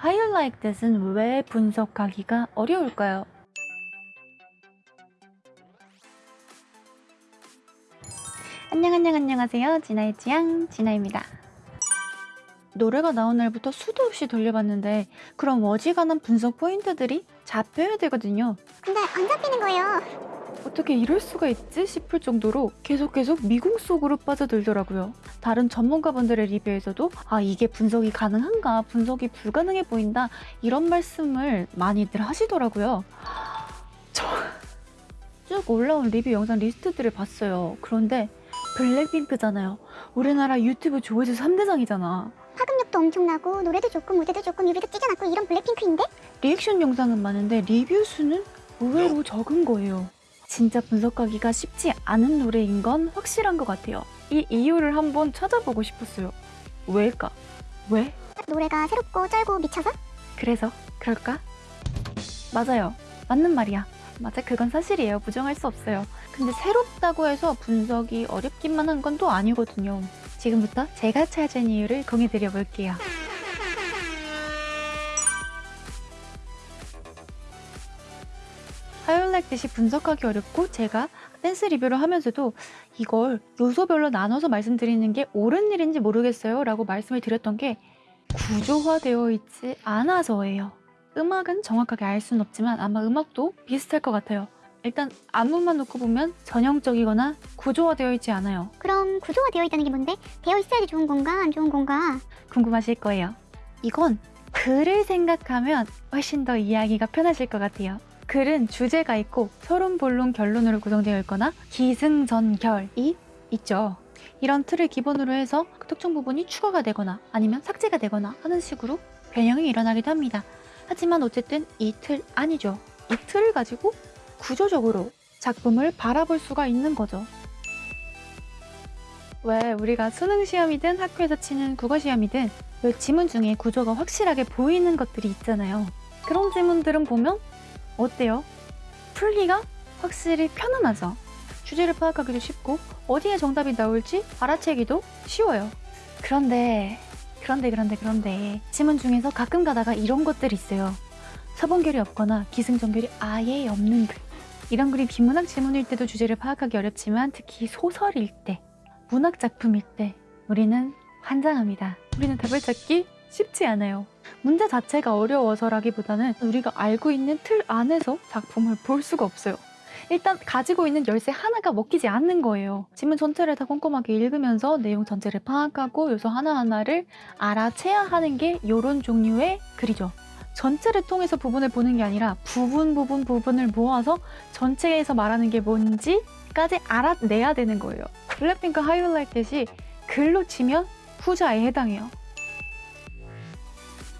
How you like that은 왜 분석하기가 어려울까요? 안녕 안녕 안녕하세요 진아의 취향 진아입니다 노래가 나온 날부터 수도 없이 돌려봤는데 그런 어지간한 분석 포인트들이 잡혀야 되거든요 근데 안 잡히는 거예요. 어떻게 이럴 수가 있지 싶을 정도로 계속 계속 미궁 속으로 빠져들더라고요. 다른 전문가분들의 리뷰에서도 아 이게 분석이 가능한가 분석이 불가능해 보인다 이런 말씀을 많이들 하시더라고요. 저 쭉 올라온 리뷰 영상 리스트들을 봤어요. 그런데 블랙핑크잖아요. 우리나라 유튜브 조회수 3대장이잖아. 파급력도 엄청나고 노래도 좋고 무대도 좋고 뮤비도 찢어놨고 이런 블랙핑크인데? 리액션 영상은 많은데 리뷰 수는 의외로 적은 거예요. 진짜 분석하기가 쉽지 않은 노래인 건 확실한 것 같아요. 이 이유를 한번 찾아보고 싶었어요. 왜일까? 왜? 노래가 새롭고 쩔고 미쳐서? 그래서 그럴까? 맞아요. 맞는 말이야. 맞아, 그건 사실이에요. 부정할 수 없어요. 근데 새롭다고 해서 분석이 어렵기만 한 건 또 아니거든요. 지금부터 제가 찾은 이유를 공유드려 볼게요. 듯이 분석하기 어렵고 제가 댄스 리뷰를 하면서도 이걸 요소별로 나눠서 말씀드리는 게 옳은 일인지 모르겠어요 라고 말씀을 드렸던 게 구조화되어 있지 않아서예요. 음악은 정확하게 알 수는 없지만 아마 음악도 비슷할 것 같아요. 일단 안무만 놓고 보면 전형적이거나 구조화되어 있지 않아요. 그럼 구조가 되어 있다는 게 뭔데? 되어 있어야지 좋은 건가 안 좋은 건가? 궁금하실 거예요. 이건 글을 생각하면 훨씬 더 이해하기가 편하실 것 같아요. 글은 주제가 있고 서론, 본론, 결론으로 구성되어 있거나 기승전결이 있죠. 이런 틀을 기본으로 해서 그 특정 부분이 추가가 되거나 아니면 삭제가 되거나 하는 식으로 변형이 일어나기도 합니다. 하지만 어쨌든 이 틀 아니죠. 이 틀을 가지고 구조적으로 작품을 바라볼 수가 있는 거죠. 왜 우리가 수능 시험이든 학교에서 치는 국어 시험이든 왜 지문 중에 구조가 확실하게 보이는 것들이 있잖아요. 그런 지문들은 보면 어때요? 풀기가 확실히 편안하죠. 주제를 파악하기도 쉽고 어디에 정답이 나올지 알아채기도 쉬워요. 그런데 그런데 그런데 그런데 지문 중에서 가끔 가다가 이런 것들이 있어요. 서본결이 없거나 기승전결이 아예 없는 글. 이런 글이 비문학 지문일 때도 주제를 파악하기 어렵지만 특히 소설일 때, 문학 작품일 때 우리는 환장합니다. 우리는 답을 찾기 쉽지 않아요. 문제 자체가 어려워서라기보다는 우리가 알고 있는 틀 안에서 작품을 볼 수가 없어요. 일단 가지고 있는 열쇠 하나가 먹히지 않는 거예요. 지문 전체를 다 꼼꼼하게 읽으면서 내용 전체를 파악하고 요소 하나하나를 알아채야 하는 게 이런 종류의 글이죠. 전체를 통해서 부분을 보는 게 아니라 부분 부분 부분을 모아서 전체에서 말하는 게 뭔지까지 알아내야 되는 거예요. 블랙핑크 하이라이트시 글로 치면 후자에 해당해요.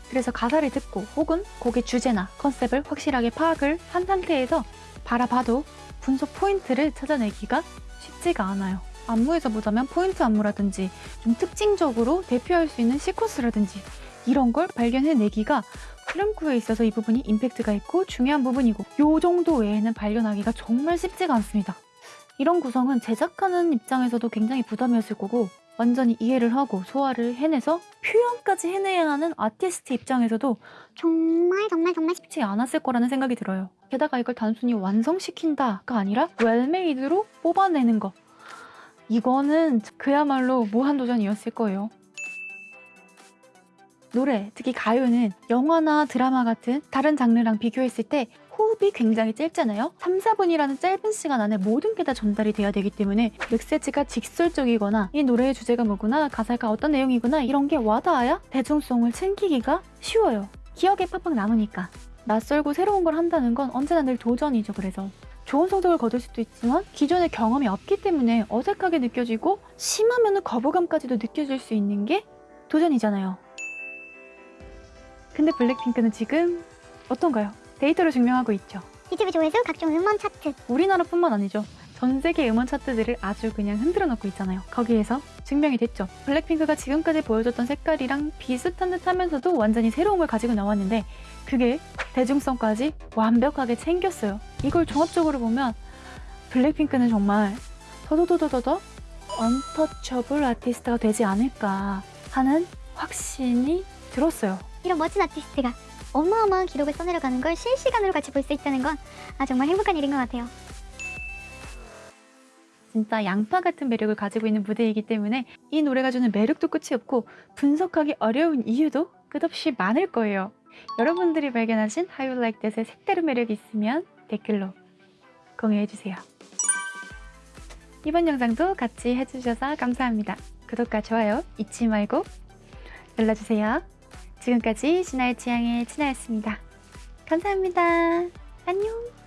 그래서 가사를 듣고 혹은 곡의 주제나 컨셉을 확실하게 파악을 한 상태에서 바라봐도 분석 포인트를 찾아내기가 쉽지가 않아요. 안무에서 보자면 포인트 안무라든지 좀 특징적으로 대표할 수 있는 시퀀스라든지 이런 걸 발견해내기가 플랭크에 있어서 이 부분이 임팩트가 있고 중요한 부분이고 요 정도 외에는 발견하기가 정말 쉽지가 않습니다. 이런 구성은 제작하는 입장에서도 굉장히 부담이었을 거고 완전히 이해를 하고 소화를 해내서 표현까지 해내야 하는 아티스트 입장에서도 정말 정말 정말 쉽- 쉽지 않았을 거라는 생각이 들어요. 게다가 이걸 단순히 완성시킨다가 아니라 well-made로 뽑아내는 거. 이거는 그야말로 무한도전이었을 거예요. 노래, 특히 가요는 영화나 드라마 같은 다른 장르랑 비교했을 때 호흡이 굉장히 짧잖아요. 3, 4분이라는 짧은 시간 안에 모든 게 다 전달이 돼야 되기 때문에 메시지가 직설적이거나 이 노래의 주제가 뭐구나, 가사가 어떤 내용이구나 이런 게 와닿아야 대중성을 챙기기가 쉬워요. 기억에 팍팍 남으니까. 낯설고 새로운 걸 한다는 건 언제나 늘 도전이죠, 그래서. 좋은 성적을 거둘 수도 있지만 기존의 경험이 없기 때문에 어색하게 느껴지고 심하면 거부감까지도 느껴질 수 있는 게 도전이잖아요. 근데 블랙핑크는 지금 어떤가요? 데이터로 증명하고 있죠. 유튜브 조회수, 각종 음원 차트 우리나라뿐만 아니죠. 전 세계 음원 차트들을 아주 그냥 흔들어 놓고 있잖아요. 거기에서 증명이 됐죠. 블랙핑크가 지금까지 보여줬던 색깔이랑 비슷한 듯 하면서도 완전히 새로운 걸 가지고 나왔는데 그게 대중성까지 완벽하게 챙겼어요. 이걸 종합적으로 보면 블랙핑크는 정말 더더더더더 언터처블 아티스트가 되지 않을까 하는 확신이 들었어요. 이런 멋진 아티스트가 어마어마한 기록을 써내려가는 걸 실시간으로 같이 볼 수 있다는 건 아, 정말 행복한 일인 것 같아요. 진짜 양파 같은 매력을 가지고 있는 무대이기 때문에 이 노래가 주는 매력도 끝이 없고 분석하기 어려운 이유도 끝없이 많을 거예요. 여러분들이 발견하신 How You Like That의 색다른 매력이 있으면 댓글로 공유해주세요. 이번 영상도 같이 해주셔서 감사합니다. 구독과 좋아요 잊지 말고 눌러주세요. 지금까지 신화의 취향의 친하였습니다. 감사합니다. 안녕!